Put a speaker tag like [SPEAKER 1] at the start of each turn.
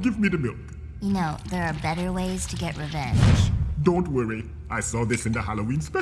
[SPEAKER 1] Give me the milk.
[SPEAKER 2] You know, there are better ways to get revenge.
[SPEAKER 1] Don't worry. I saw this in the Halloween special.